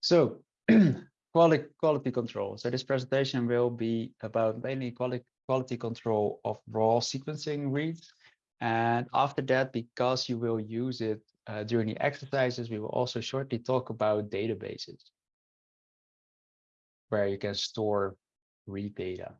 So quality quality control. So this presentation will be about mainly quality quality control of raw sequencing reads. And after that, because you will use it uh, during the exercises, we will also shortly talk about databases where you can store read data.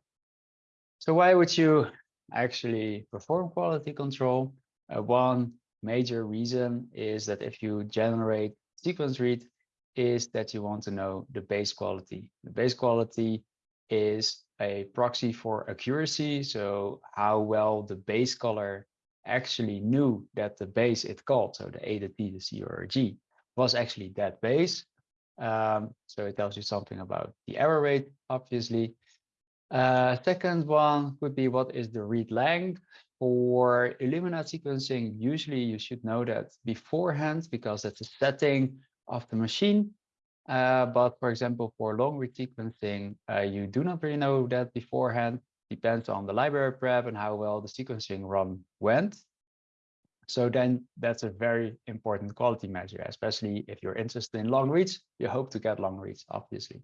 So why would you actually perform quality control? Uh, one major reason is that if you generate sequence read, is that you want to know the base quality. The base quality is a proxy for accuracy. So how well the base caller actually knew that the base it called, so the A, the T, the C, or G, was actually that base. Um, so it tells you something about the error rate, obviously. Uh, second one would be what is the read length? For Illumina sequencing, usually you should know that beforehand because that's a setting of the machine. Uh, but for example, for long read sequencing, uh, you do not really know that beforehand. Depends on the library prep and how well the sequencing run went. So then that's a very important quality measure, especially if you're interested in long reads, you hope to get long reads, obviously.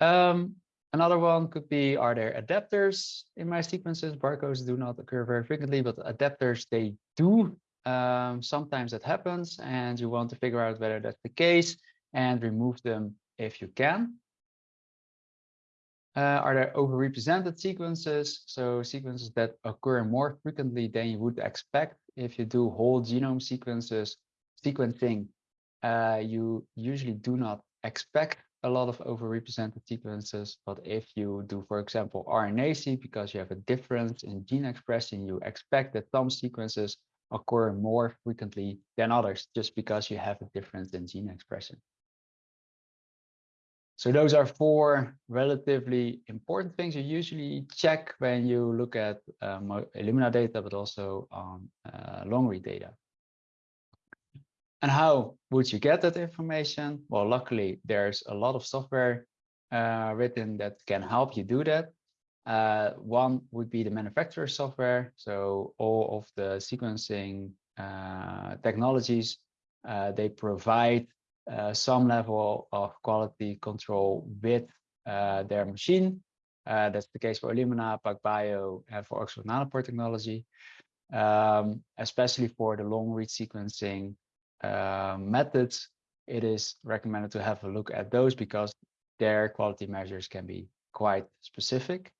Um, another one could be, are there adapters in my sequences? Barcodes do not occur very frequently, but adapters, they do um, sometimes that happens and you want to figure out whether that's the case and remove them if you can. Uh, are there overrepresented sequences? So sequences that occur more frequently than you would expect. If you do whole genome sequences, sequencing, uh, you usually do not expect a lot of overrepresented sequences. But if you do, for example, RNA-seq, because you have a difference in gene expression, you expect that some sequences occur more frequently than others just because you have a difference in gene expression. So those are four relatively important things you usually check when you look at um, Illumina data, but also on uh, long read data. And how would you get that information? Well, luckily, there's a lot of software uh, written that can help you do that. Uh, one would be the manufacturer software. So all of the sequencing uh, technologies, uh, they provide uh, some level of quality control with uh, their machine. Uh, that's the case for Illumina, PacBio, and for Oxford Nanopore technology. Um, especially for the long read sequencing methods, it is recommended to have a look at those because their quality measures can be quite specific.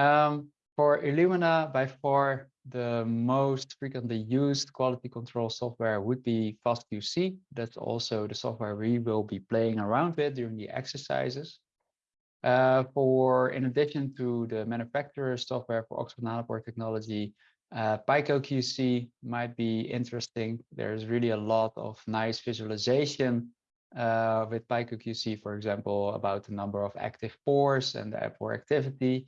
Um, for Illumina, by far the most frequently used quality control software would be FastQC. That's also the software we will be playing around with during the exercises. Uh, for in addition to the manufacturer software for Oxford Nanopore technology, uh, PycoQC might be interesting. There's really a lot of nice visualization uh, with PycoQC, for example, about the number of active pores and the pore activity.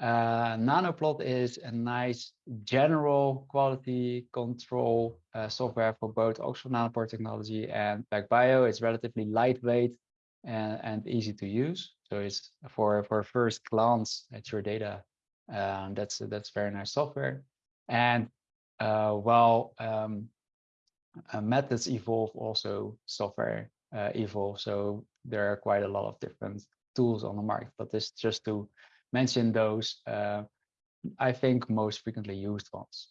Uh, Nanoplot is a nice general quality control uh, software for both Oxford Nanopore technology and PacBio. It's relatively lightweight and, and easy to use. So it's for for first glance at your data. Um, that's that's very nice software. And uh, while um, uh, methods evolve, also software uh, evolve. So there are quite a lot of different tools on the market. But this just to mention those, uh, I think, most frequently used ones.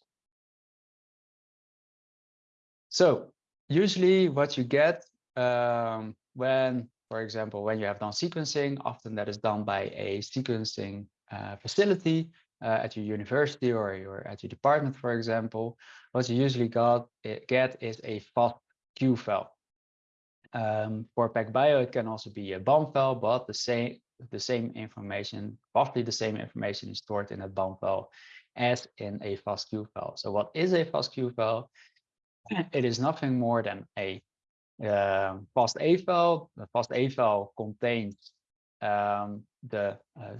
So usually what you get um, when, for example, when you have done sequencing, often that is done by a sequencing uh, facility uh, at your university or your at your department, for example, what you usually got eh, get is a FASTQ file. Um, for PacBio, it can also be a BAM file, but the same the same information, roughly the same information is stored in a BAM file as in a FASTQ file. So what is a FASTQ file? It is nothing more than a uh, FASTA file. The FASTA file contains um, the uh,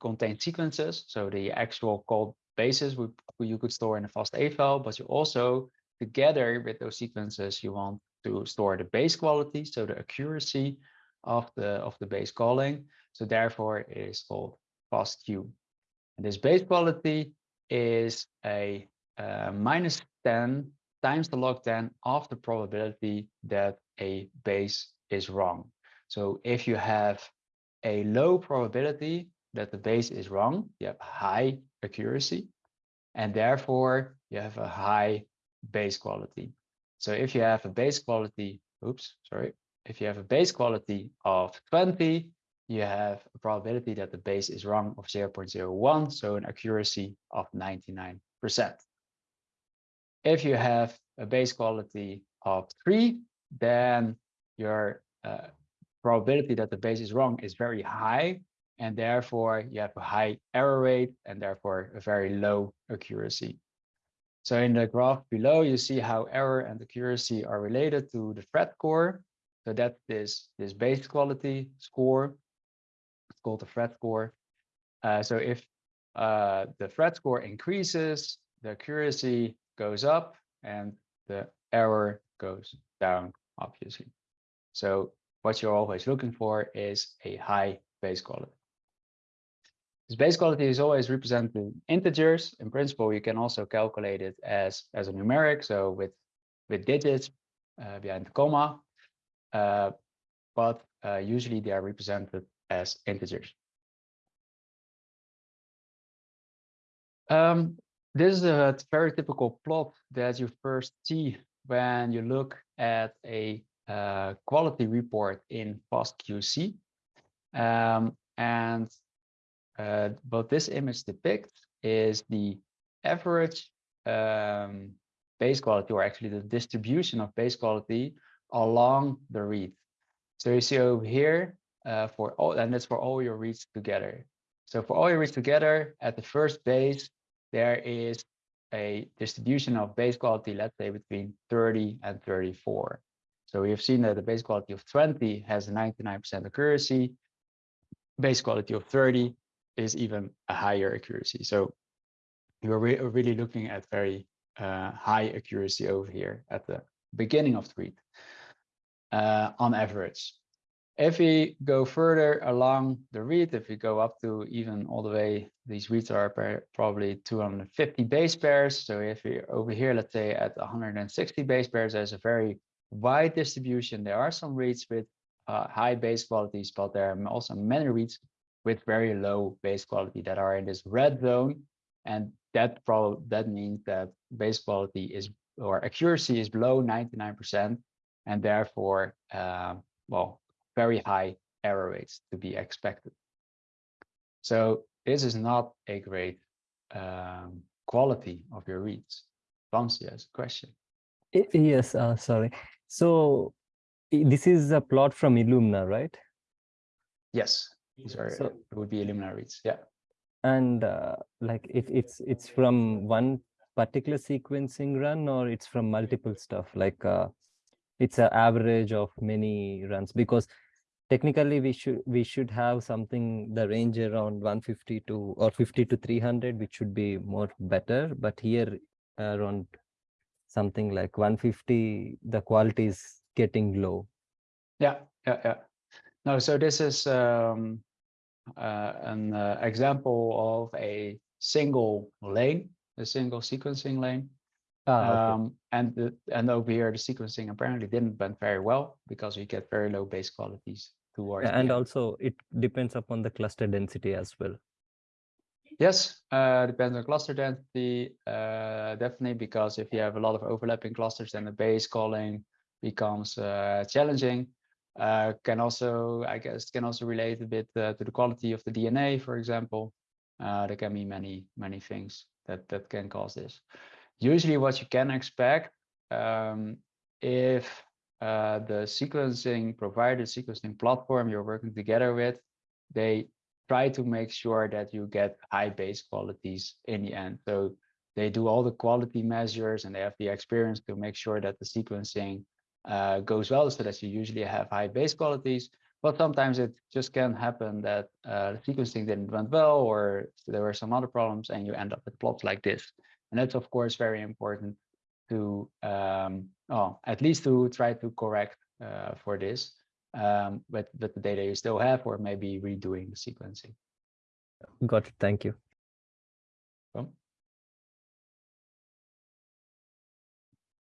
contains sequences, so the actual code bases you could store in a FASTA file, but you also together with those sequences you want to store the base quality, so the accuracy of the of the base calling. So therefore it is called FASTQ. And this base quality is a uh, minus 10 times the log 10 of the probability that a base is wrong. So if you have a low probability that the base is wrong, you have high accuracy, and therefore you have a high base quality. So if you have a base quality, oops, sorry, if you have a base quality of 20, you have a probability that the base is wrong of 0.01, so an accuracy of 99%. If you have a base quality of 3, then your uh, probability that the base is wrong is very high, and therefore you have a high error rate and therefore a very low accuracy. So in the graph below, you see how error and accuracy are related to the phred score. So that is this base quality score. Called the phred score. Uh, so if uh, the phred score increases, the accuracy goes up and the error goes down, obviously. So what you're always looking for is a high base quality. This base quality is always represented in integers. In principle, you can also calculate it as, as a numeric, so with, with digits uh, behind the comma, uh, but uh, usually they are represented as integers. Um, this is a very typical plot that you first see when you look at a uh, quality report in FastQC. Um, and uh, what this image depicts is the average um, base quality, or actually the distribution of base quality along the read. So you see over here uh, for all, and that's for all your reads together. So for all your reads together, at the first base, there is a distribution of base quality, let's say between 30 and 34. So we have seen that the base quality of 20 has a 99% accuracy. Base quality of 30 is even a higher accuracy. So you're re really looking at very uh, high accuracy over here at the beginning of the read uh, on average. If we go further along the read, if we go up to even all the way, these reads are probably 250 base pairs. So if we over here, let's say at 160 base pairs, there's a very wide distribution. There are some reads with uh, high base qualities, but there are also many reads with very low base quality that are in this red zone. And that probably that means that base quality is or accuracy is below 99%, and therefore, uh, well, very high error rates to be expected. So this is not a great um, quality of your reads. Vamsi has a question. Yes, uh, sorry. So this is a plot from Illumina, right? Yes. Sorry, so, it would be Illumina reads. Yeah. And uh, like if it's it's from one particular sequencing run or it's from multiple stuff like uh, it's an average of many runs because technically we should we should have something the range around 150 to or 50 to 300 which should be more better. But here around something like 150 the quality is getting low. Yeah yeah yeah. No so this is um uh, an uh, example of a single lane, a single sequencing lane. Ah, um, and the, and over here, the sequencing apparently didn't went very well because we get very low base qualities towards. And also it depends upon the cluster density as well. Yes, uh, depends on cluster density, uh, definitely, because if you have a lot of overlapping clusters, then the base calling becomes uh, challenging. Uh, can also, I guess, can also relate a bit uh, to the quality of the DNA, for example. Uh, there can be many, many things that, that can cause this. Usually what you can expect um, if uh, the sequencing provider, sequencing platform you're working together with, they try to make sure that you get high base qualities in the end. So they do all the quality measures and they have the experience to make sure that the sequencing uh, goes well so that you usually have high base qualities but sometimes it just can happen that uh, the sequencing didn't went well or there were some other problems and you end up with plots like this and that's of course very important to um, oh, at least to try to correct uh, for this um, with, with the data you still have or maybe redoing the sequencing got it thank you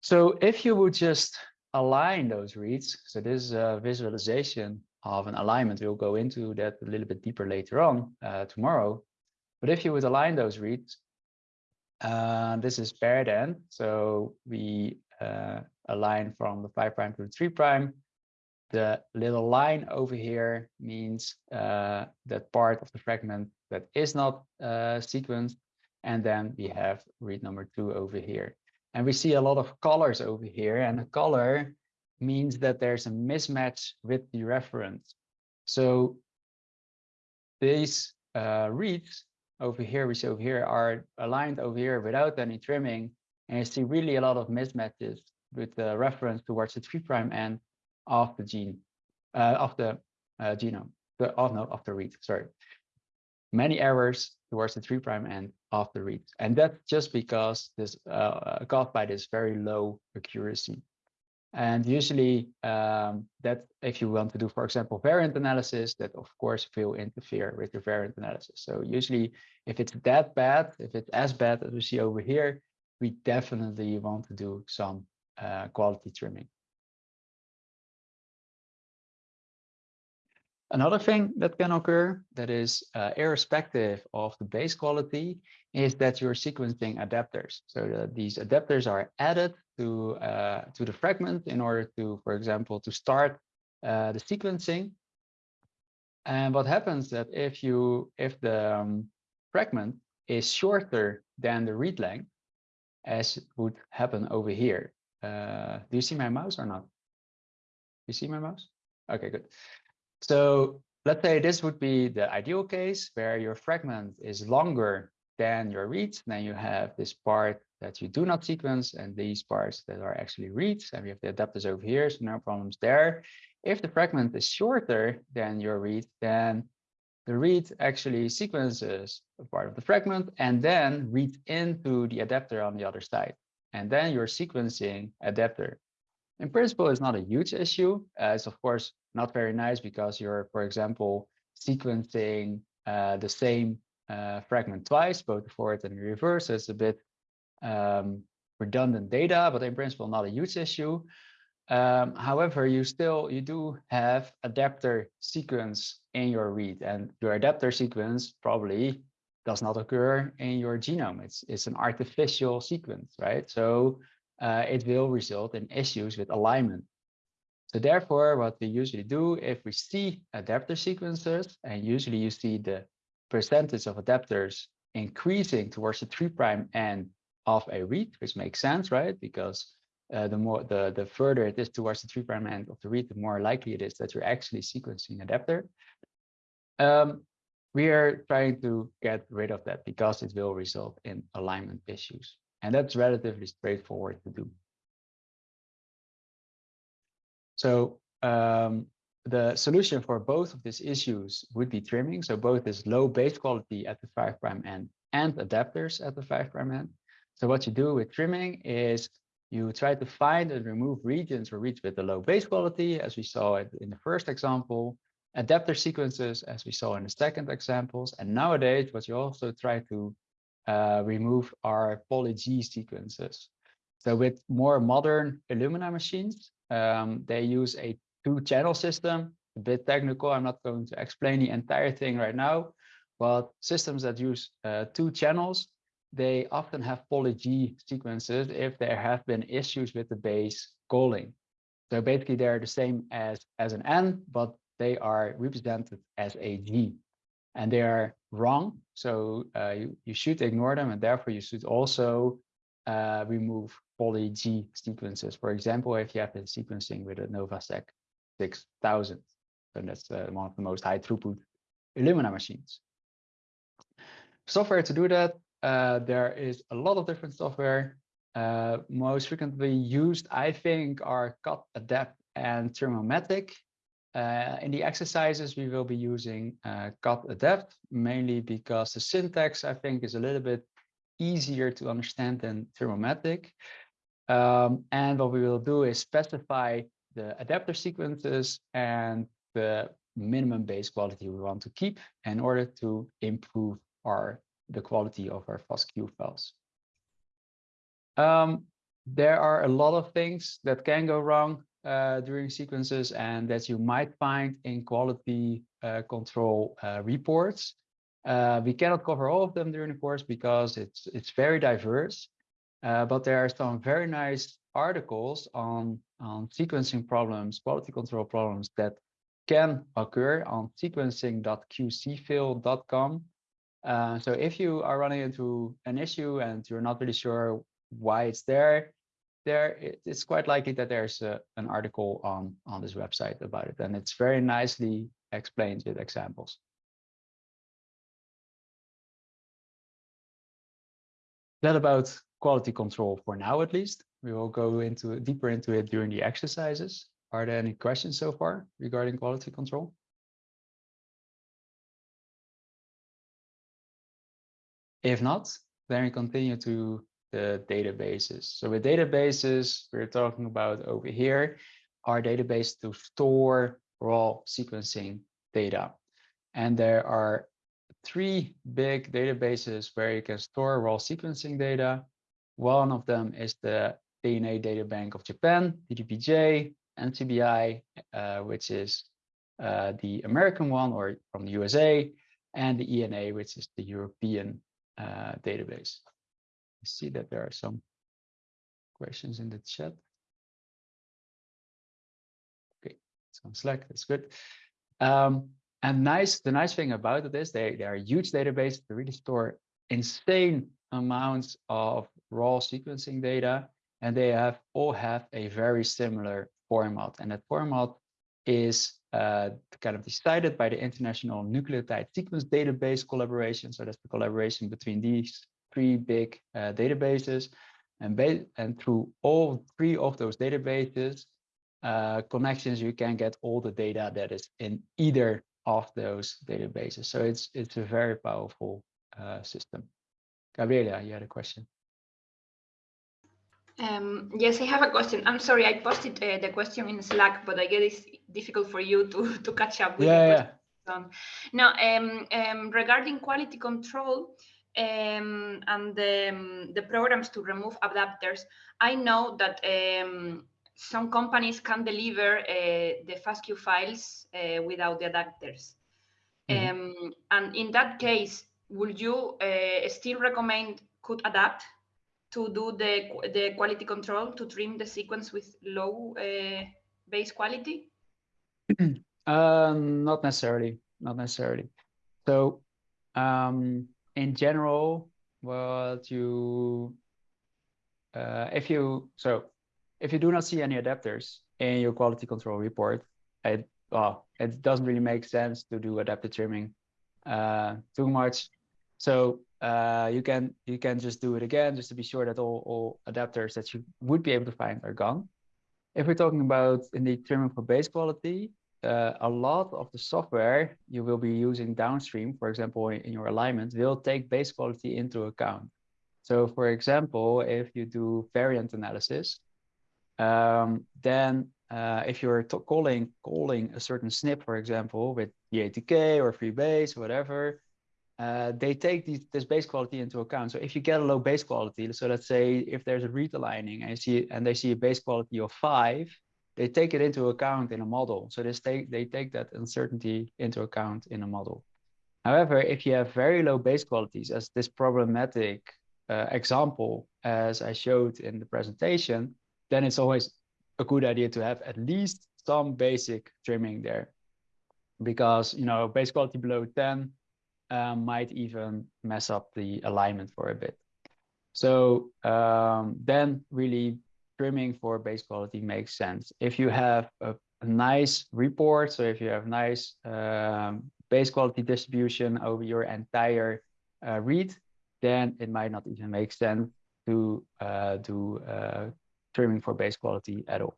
So if you would just align those reads, so this is a visualization of an alignment. We'll go into that a little bit deeper later on uh, tomorrow. But if you would align those reads, uh, this is paired end. So we uh, align from the 5 prime to the 3 prime. The little line over here means uh, that part of the fragment that is not uh, sequenced. And then we have read number two over here. And we see a lot of colors over here. And the color means that there's a mismatch with the reference. So these uh, reads over here, we see over here, are aligned over here without any trimming. And you see really a lot of mismatches with the reference towards the 3 prime end of the gene, uh, of the uh, genome, the, oh no, of the read, sorry. Many errors towards the 3 prime end of the read. And that's just because this uh, caused by this very low accuracy. And usually um, that if you want to do, for example, variant analysis, that of course will interfere with your variant analysis. So usually if it's that bad, if it's as bad as we see over here, we definitely want to do some uh, quality trimming. Another thing that can occur that is uh, irrespective of the base quality is that you're sequencing adapters. So that these adapters are added to, uh, to the fragment in order to, for example, to start uh, the sequencing. And what happens that if you if the um, fragment is shorter than the read length, as would happen over here. Uh, do you see my mouse or not? You see my mouse? Okay, good. So let's say this would be the ideal case where your fragment is longer than your reads. Then you have this part that you do not sequence and these parts that are actually reads. And we have the adapters over here, so no problems there. If the fragment is shorter than your read, then the read actually sequences a part of the fragment and then reads into the adapter on the other side. And then you're sequencing adapter. In principle, it's not a huge issue. It's of course not very nice because you're, for example, sequencing uh, the same uh, fragment twice, both forward and reverse. So it's a bit um, redundant data, but in principle, not a huge issue. Um, however, you still you do have adapter sequence in your read, and your adapter sequence probably does not occur in your genome. It's it's an artificial sequence, right? So uh, it will result in issues with alignment. So therefore, what we usually do if we see adapter sequences, and usually you see the percentage of adapters increasing towards the three prime end of a read, which makes sense, right? Because uh, the more the the further it is towards the three prime end of the read, the more likely it is that you're actually sequencing adapter. Um, we are trying to get rid of that because it will result in alignment issues. And that's relatively straightforward to do. So um, the solution for both of these issues would be trimming. So both is low base quality at the 5 prime end and adapters at the 5 prime end. So what you do with trimming is you try to find and remove regions or reads with the low base quality, as we saw in the first example, adapter sequences, as we saw in the second examples. And nowadays, what you also try to uh, remove are poly-G sequences. So with more modern Illumina machines, um, they use a two-channel system, a bit technical. I'm not going to explain the entire thing right now, but systems that use uh, two channels they often have poly-G sequences if there have been issues with the base calling. So basically they're the same as, as an N, but they are represented as a G and they are wrong. So uh, you, you should ignore them and therefore you should also uh, remove poly-G sequences. For example, if you have been sequencing with a NovaSeq 6000, then that's uh, one of the most high throughput Illumina machines. Software to do that uh, there is a lot of different software. Uh, most frequently used, I think, are Cut, Adapt, and Trimmomatic. Uh, in the exercises, we will be using uh, Cutadapt, mainly because the syntax, I think, is a little bit easier to understand than Trimmomatic. Um, and what we will do is specify the adapter sequences and the minimum base quality we want to keep in order to improve our the quality of our FASTQ files. Um, there are a lot of things that can go wrong uh, during sequences and that you might find in quality uh, control uh, reports. Uh, we cannot cover all of them during the course because it's it's very diverse, uh, but there are some very nice articles on, on sequencing problems, quality control problems that can occur on sequencing.qcfail.com. Uh, so if you are running into an issue and you're not really sure why it's there, there it's quite likely that there's a, an article on on this website about it, and it's very nicely explained with examples. That about quality control for now, at least. We will go into deeper into it during the exercises. Are there any questions so far regarding quality control? If not, then we continue to the databases. So with databases, we're talking about over here, our database to store raw sequencing data. And there are three big databases where you can store raw sequencing data. One of them is the DNA Data Bank of Japan, DDBJ, NCBI, uh, which is uh, the American one or from the USA, and the ENA, which is the European uh, database. I see that there are some questions in the chat. Okay, on Slack, that's good. Um, and nice, the nice thing about it is they, they are huge databases to really store insane amounts of raw sequencing data and they have all have a very similar format. And that format is uh, kind of decided by the International Nucleotide Sequence Database collaboration. So that's the collaboration between these three big uh, databases. And, and through all three of those databases uh, connections, you can get all the data that is in either of those databases. So it's it's a very powerful uh, system. Gabriela, you had a question. Um, yes, I have a question. I'm sorry, I posted uh, the question in Slack, but I guess it's difficult for you to, to catch up with yeah, the question. Now, um, um, regarding quality control um, and the, um, the programs to remove adapters, I know that um, some companies can deliver uh, the FASTQ files uh, without the adapters. Mm -hmm. and in that case, would you uh, still recommend Cutadapt to do the, the quality control to trim the sequence with low uh, base quality? um, not necessarily, not necessarily. So um, in general, what you, uh, if you, so if you do not see any adapters in your quality control report, it, well, it doesn't really make sense to do adapter trimming uh, too much. So uh, you can you can just do it again just to be sure that all, all adapters that you would be able to find are gone. If we're talking about indeed trimming for base quality, uh, a lot of the software you will be using downstream, for example, in, in your alignment, will take base quality into account. So for example, if you do variant analysis, um, then uh, if you're calling calling a certain SNP, for example, with GATK or FreeBayes, whatever, uh, they take these, this base quality into account. So if you get a low base quality, so let's say if there's a read aligning and see and they see a base quality of five, they take it into account in a model. So they take they take that uncertainty into account in a model. However, if you have very low base qualities, as this problematic uh, example as I showed in the presentation, then it's always a good idea to have at least some basic trimming there, because you know base quality below 10 um, might even mess up the alignment for a bit. So um, then really trimming for base quality makes sense. If you have a, a nice report, so if you have nice um, base quality distribution over your entire uh, read, then it might not even make sense to uh, do uh, trimming for base quality at all.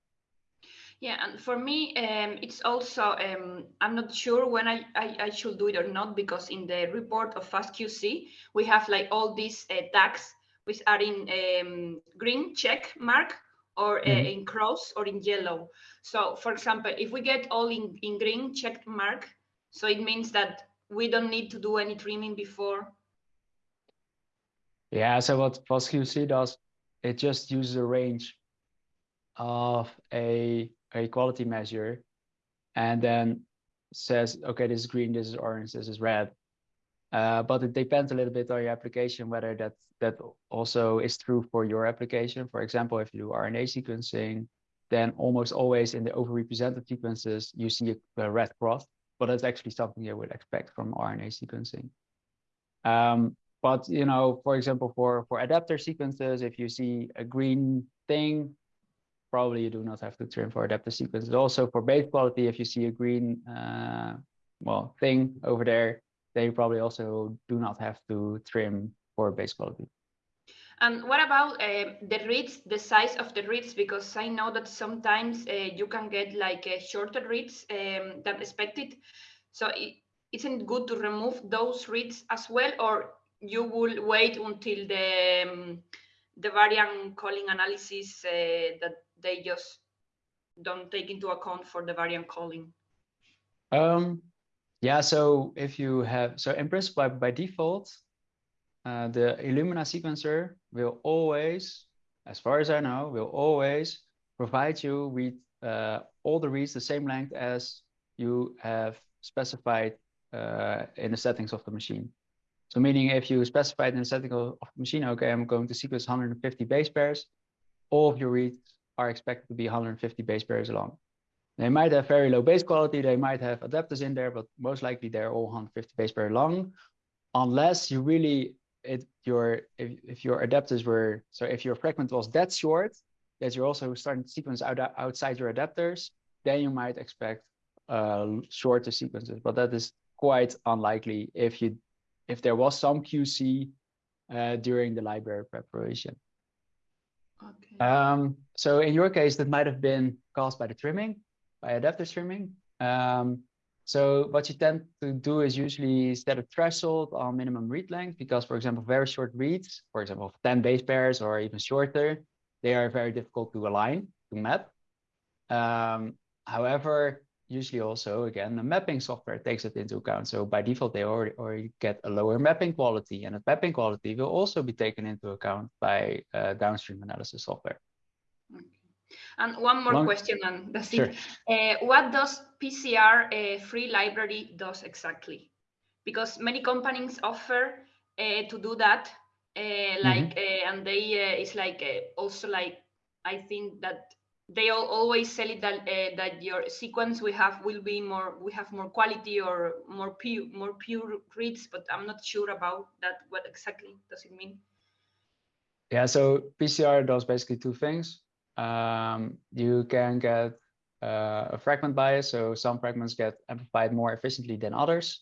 Yeah, and for me, um, it's also, um, I'm not sure when I, I, I, should do it or not, because in the report of FastQC, we have like all these uh, tags which are in um, green check mark or uh, mm -hmm. in cross or in yellow. So for example, if we get all in, in green check mark, so it means that we don't need to do any trimming before. Yeah, so what FastQC does it just uses a range of a, a quality measure and then says, okay, this is green, this is orange, this is red. Uh, but it depends a little bit on your application, whether that, that also is true for your application. For example, if you do RNA sequencing, then almost always in the overrepresented sequences, you see a, red cross, but that's actually something you would expect from RNA sequencing. Um, but, you know, for example, for, for adapter sequences, if you see a green thing, probably you do not have to trim for adapter sequences. Also for base quality, if you see a green, uh, well, thing over there, then you probably also do not have to trim for base quality. And what about uh, the reads, the size of the reads? Because I know that sometimes uh, you can get like uh, shorter reads um, than expected. So it, isn't good to remove those reads as well, or you will wait until the um, the variant calling analysis uh, that they just don't take into account for the variant calling? Um, yeah, so if you have, so in principle, by, by default, uh, the Illumina sequencer will always, as far as I know, will always provide you with uh, all the reads the same length as you have specified uh, in the settings of the machine. So meaning if you specified in the setting of the machine, okay, I'm going to sequence 150 base pairs, all of your reads are expected to be 150 base pairs long. They might have very low base quality, they might have adapters in there, but most likely they're all 150 base pair long, unless you really it your if, if your adapters were so if your fragment was that short that you're also starting to sequence out outside your adapters, then you might expect uh, shorter sequences, but that is quite unlikely if you if there was some QC uh, during the library preparation. Okay. Um, so in your case, that might have been caused by the trimming, by adapter trimming. Um, so what you tend to do is usually set a threshold on minimum read length because, for example, very short reads, for example, 10 base pairs or even shorter, they are very difficult to align, to map. Um, however, usually also, again, the mapping software takes it into account. So by default, they already, already get a lower mapping quality and that mapping quality will also be taken into account by uh, downstream analysis software. Okay. And one more One- question, and that's Sure. it. Uh, what does PCR uh, free library does exactly? Because many companies offer uh, to do that, uh, like, uh, and they uh, it's like uh, also like I think that they all always sell it that uh, that your sequence we have will be more we have more quality or more pure more pure reads, but I'm not sure about that. What exactly does it mean? Yeah, so PCR does basically two things. Um, you can get uh, a fragment bias, so some fragments get amplified more efficiently than others.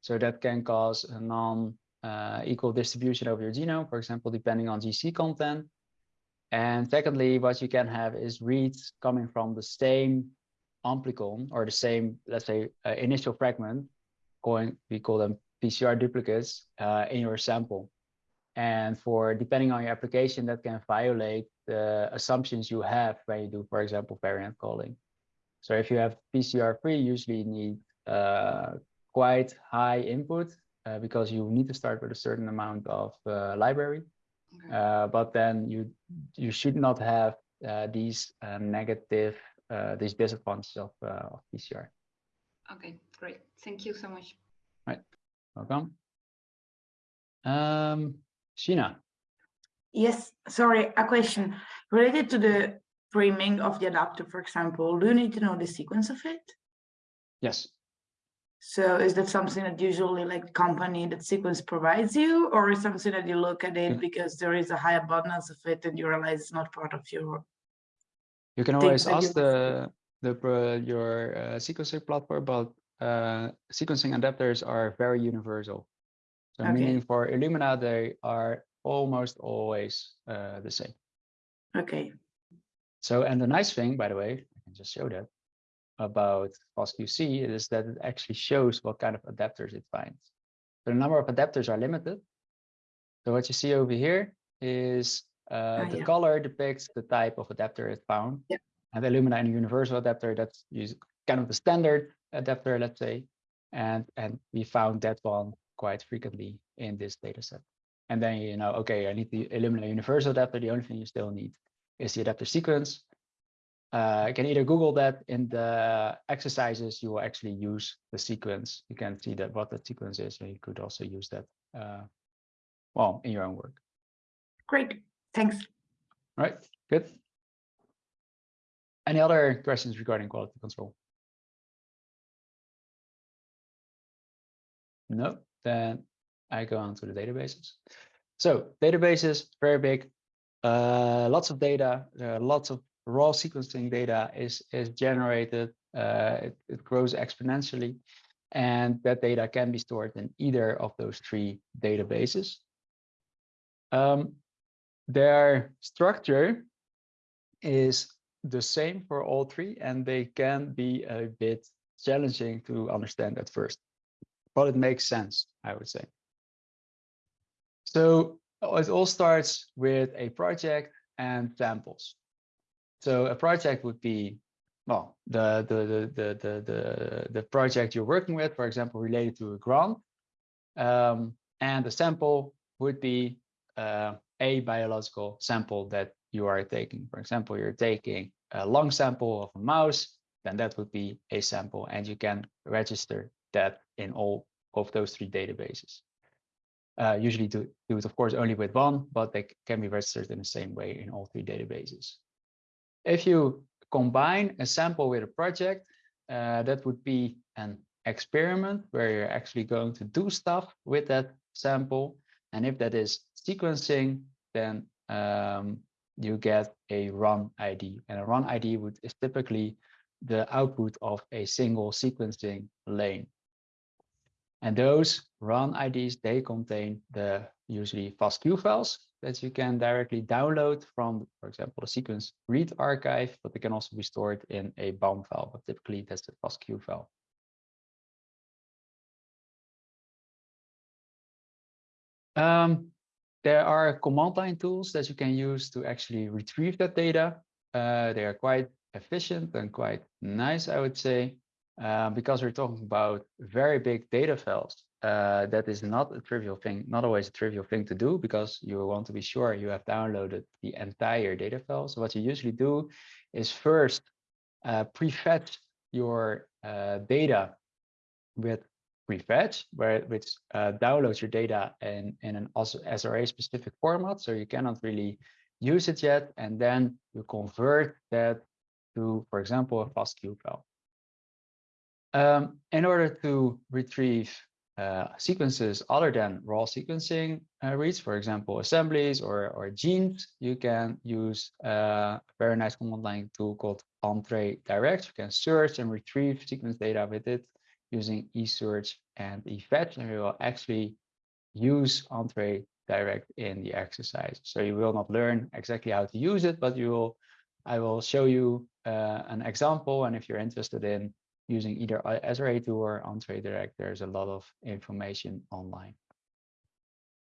So that can cause a non-equal distribution of your genome, for example, depending on GC content. And secondly, what you can have is reads coming from the same amplicon or the same, let's say, uh, initial fragment, going, we call them PCR duplicates uh, in your sample. And for depending on your application, that can violate the assumptions you have when you do, for example, variant calling. So if you have PCR free, you usually need uh, quite high input uh, because you need to start with a certain amount of uh, library. Okay. Uh, but then you you should not have uh, these uh, negative uh, these disadvantages of, uh, of PCR. Okay, great. Thank you so much. Right. Welcome. Um, Sheena. Yes, sorry, a question related to the priming of the adapter, for example. Do you need to know the sequence of it? Yes. So is that something that usually like company that sequence provides you, or is something that you look at it because there is a high abundance of it and you realize it's not part of your? You can always ask the the pro- your uh, sequencer platform, but uh, sequencing adapters are very universal. So Okay. meaning for Illumina, they are almost always uh, the same. Okay, So, and the nice thing, by the way, I can just show that about FastQC is that it actually shows what kind of adapters it finds. So the number of adapters are limited. So what you see over here is uh, Ah, the yeah. color depicts the type of adapter it found. Yeah. And the Illumina and universal adapter, that's kind of the standard adapter, let's say. And, and we found that one quite frequently in this data set. And then you know, okay, I need the Illumina universal adapter. The only thing you still need is the adapter sequence. Uh, you can either Google that in the exercises, you will actually use the sequence. You can see that what the sequence is, and you could also use that, uh, well, in your own work. Great, thanks. All right, good. Any other questions regarding quality control? No, then I go on to the databases. So databases, very big, uh, lots of data, uh, lots of raw sequencing data is, is generated, uh, it, it grows exponentially, and that data can be stored in either of those three databases. Um, their structure is the same for all three, and they can be a bit challenging to understand at first, but it makes sense, I would say. So it all starts with a project and samples. So a project would be, well, the, the, the, the, the, the, project you're working with, for example, related to a grant. Um, and the sample would be uh, a biological sample that you are taking. For example, you're taking a lung sample of a mouse, then that would be a sample, and you can register that in all of those three databases. Uh, usually do, do it, of course, only with one, but they can be registered in the same way in all three databases. If you combine a sample with a project, uh, that would be an experiment where you're actually going to do stuff with that sample. And if that is sequencing, then um, you get a run ID. And a run ID would, is typically the output of a single sequencing lane. And those run IDs, they contain the usually FASTQ files that you can directly download from, for example, the sequence read archive, but they can also be stored in a BAM file, but typically that's the FASTQ file. Um, there are command line tools that you can use to actually retrieve that data. Uh, they are quite efficient and quite nice, I would say, uh, because we're talking about very big data files. Uh, that is not a trivial thing, not always a trivial thing to do because you want to be sure you have downloaded the entire data file. So what you usually do is first uh, prefetch your uh, data with prefetch, where which uh, downloads your data in, in an SRA specific format. So you cannot really use it yet. And then you convert that to, for example, a FASTQ file. Um, in order to retrieve uh, sequences other than raw sequencing uh, reads, for example, assemblies or, or genes, you can use uh, a very nice command line tool called Entrez Direct. You can search and retrieve sequence data with it using eSearch and eFetch, and we will actually use Entrez Direct in the exercise. So you will not learn exactly how to use it, but you will, I will show you uh, an example. And if you're interested in using either uh, SRA2 or Entrez Direct, there's a lot of information online.